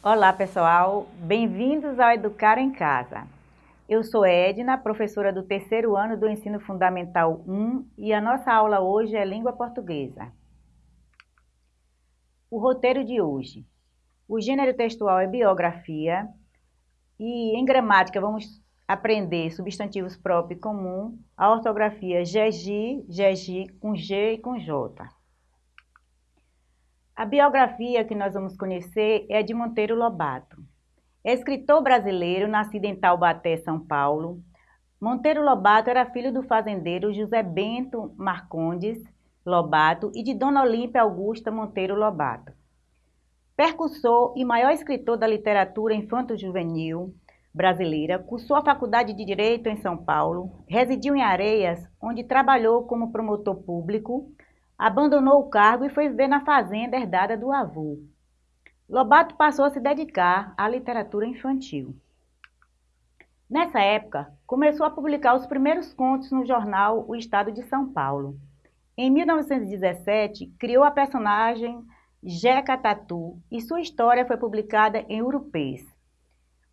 Olá pessoal, bem-vindos ao Educar em Casa. Eu sou Edna, professora do terceiro ano do Ensino Fundamental 1 e a nossa aula hoje é Língua Portuguesa. O roteiro de hoje. O gênero textual é biografia e em gramática vamos aprender substantivos próprios e comum, a ortografia GEGI, GEGI com G e com J. A biografia que nós vamos conhecer é de Monteiro Lobato. É escritor brasileiro, nascido em Taubaté, São Paulo. Monteiro Lobato era filho do fazendeiro José Bento Marcondes Lobato e de Dona Olímpia Augusta Monteiro Lobato. Percussor e maior escritor da literatura infanto-juvenil brasileira, cursou a Faculdade de Direito em São Paulo, residiu em Areias, onde trabalhou como promotor público, abandonou o cargo e foi viver na fazenda herdada do avô. Lobato passou a se dedicar à literatura infantil. Nessa época, começou a publicar os primeiros contos no jornal O Estado de São Paulo. Em 1917, criou a personagem Jeca Tatu e sua história foi publicada em Urupês.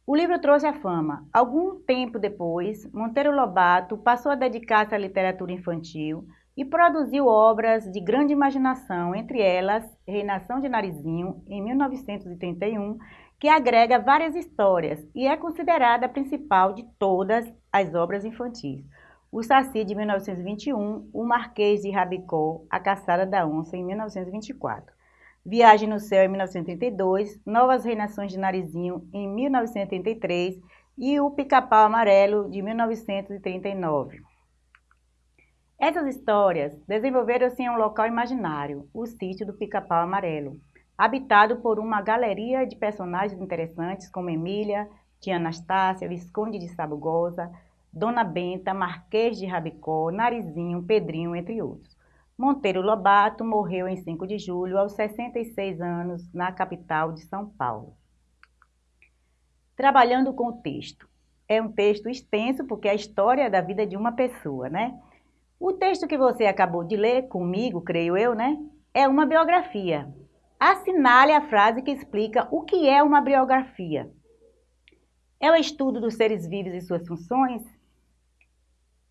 O livro trouxe a fama. Algum tempo depois, Monteiro Lobato passou a dedicar-se à literatura infantil, e produziu obras de grande imaginação, entre elas Reinação de Narizinho, em 1931, que agrega várias histórias e é considerada a principal de todas as obras infantis. O Saci, de 1921, O Marquês de Rabicó, A Caçada da Onça, em 1924. Viagem no Céu, em 1932, Novas Reinações de Narizinho, em 1933 e O Pica-Pau Amarelo, de 1939. Essas histórias desenvolveram-se em um local imaginário, o sítio do Pica-Pau Amarelo, habitado por uma galeria de personagens interessantes como Emília, Tia Anastácia, Visconde de Sabugosa, Dona Benta, Marquês de Rabicó, Narizinho, Pedrinho, entre outros. Monteiro Lobato morreu em 5 de julho, aos 66 anos, na capital de São Paulo. Trabalhando com o texto. É um texto extenso porque é a história da vida de uma pessoa, né? O texto que você acabou de ler comigo, creio eu, né? É uma biografia. Assinale a frase que explica o que é uma biografia. É o estudo dos seres vivos e suas funções?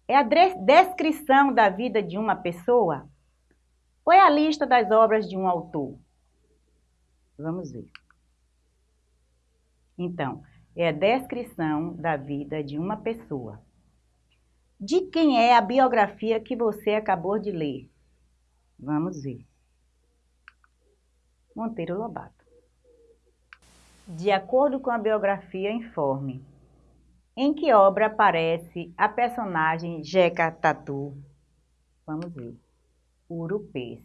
É a descrição da vida de uma pessoa? Ou é a lista das obras de um autor? Vamos ver. Então, é a descrição da vida de uma pessoa. De quem é a biografia que você acabou de ler? Vamos ver. Monteiro Lobato. De acordo com a biografia, informe. Em que obra aparece a personagem Jeca Tatu? Vamos ver. Urupês.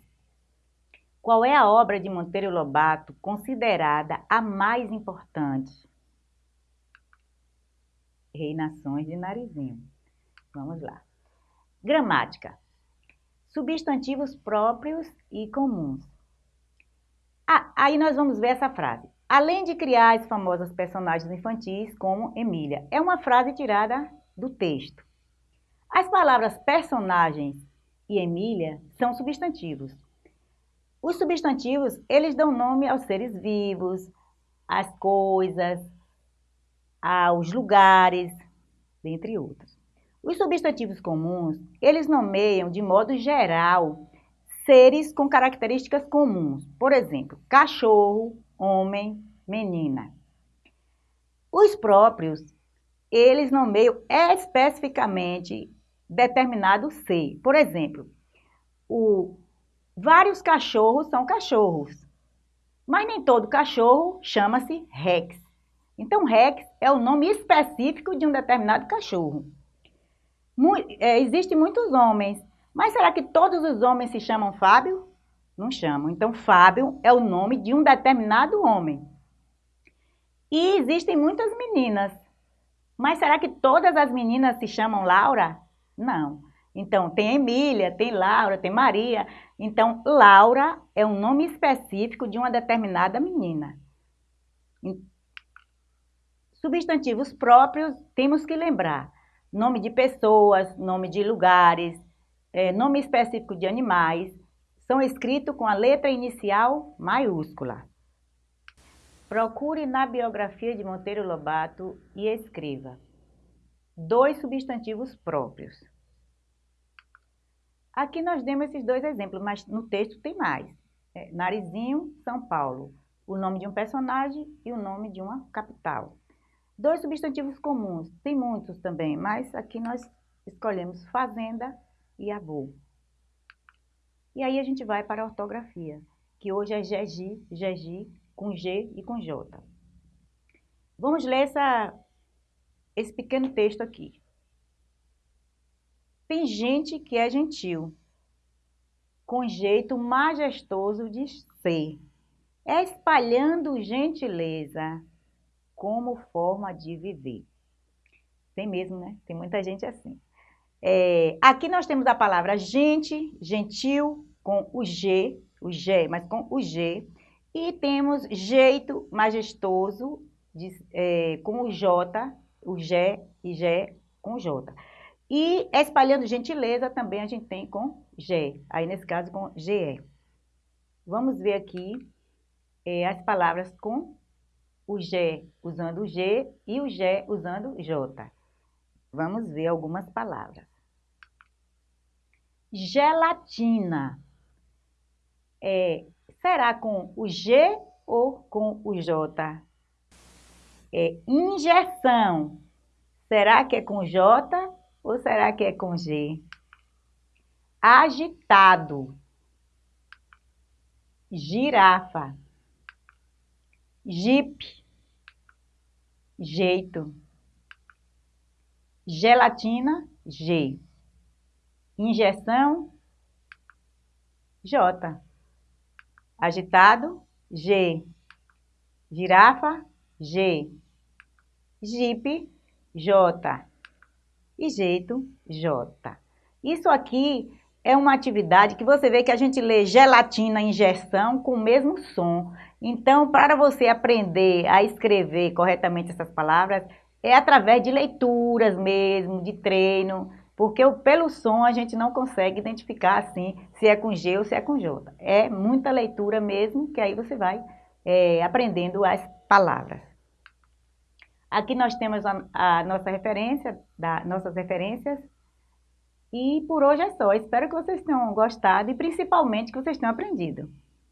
Qual é a obra de Monteiro Lobato considerada a mais importante? Reinações de Narizinho. Vamos lá. Gramática. Substantivos próprios e comuns. Ah, aí nós vamos ver essa frase. Além de criar as famosas personagens infantis, como Emília. É uma frase tirada do texto. As palavras personagens e Emília são substantivos. Os substantivos, eles dão nome aos seres vivos, às coisas, aos lugares, dentre outros. Os substantivos comuns, eles nomeiam de modo geral seres com características comuns. Por exemplo, cachorro, homem, menina. Os próprios, eles nomeiam especificamente determinado ser. Por exemplo, o, vários cachorros são cachorros, mas nem todo cachorro chama-se Rex. Então, Rex é o nome específico de um determinado cachorro é, existem muitos homens, mas será que todos os homens se chamam Fábio? Não chamam. Então, Fábio é o nome de um determinado homem. E existem muitas meninas, mas será que todas as meninas se chamam Laura? Não. Então, tem Emília, tem Laura, tem Maria. Então, Laura é um nome específico de uma determinada menina. Substantivos próprios, temos que lembrar nome de pessoas, nome de lugares, é, nome específico de animais, são escritos com a letra inicial maiúscula. Procure na biografia de Monteiro Lobato e escreva dois substantivos próprios. Aqui nós demos esses dois exemplos, mas no texto tem mais. É, Narizinho, São Paulo. O nome de um personagem e o nome de uma capital. Dois substantivos comuns, tem muitos também, mas aqui nós escolhemos fazenda e avô. E aí a gente vai para a ortografia, que hoje é GEGI, GEGI, com G e com J. Vamos ler essa, esse pequeno texto aqui. Tem gente que é gentil, com jeito majestoso de ser, espalhando gentileza como forma de viver. Tem mesmo, né? Tem muita gente assim. É, aqui nós temos a palavra gente, gentil, com o G, o G, mas com o G, e temos jeito majestoso, de, é, com o J, o G e G com J. E espalhando gentileza também a gente tem com G, aí nesse caso com GE. Vamos ver aqui é, as palavras com o G usando o G e o G usando J. Vamos ver algumas palavras. Gelatina. É, Será com o G ou com o J? É injeção. Será que é com J ou será que é com G? Agitado. Girafa. Jeep. Jeito. Gelatina, G. Injeção, J. Agitado, G. Girafa, G. Jeep, J. E jeito, J. Isso aqui é uma atividade que você vê que a gente lê gelatina injeção com o mesmo som. Então, para você aprender a escrever corretamente essas palavras, é através de leituras mesmo, de treino, porque pelo som a gente não consegue identificar assim se é com G ou se é com J. É muita leitura mesmo, que aí você vai é, aprendendo as palavras. Aqui nós temos a, a nossa referência, da, nossas referências. E por hoje é só. Espero que vocês tenham gostado e principalmente que vocês tenham aprendido.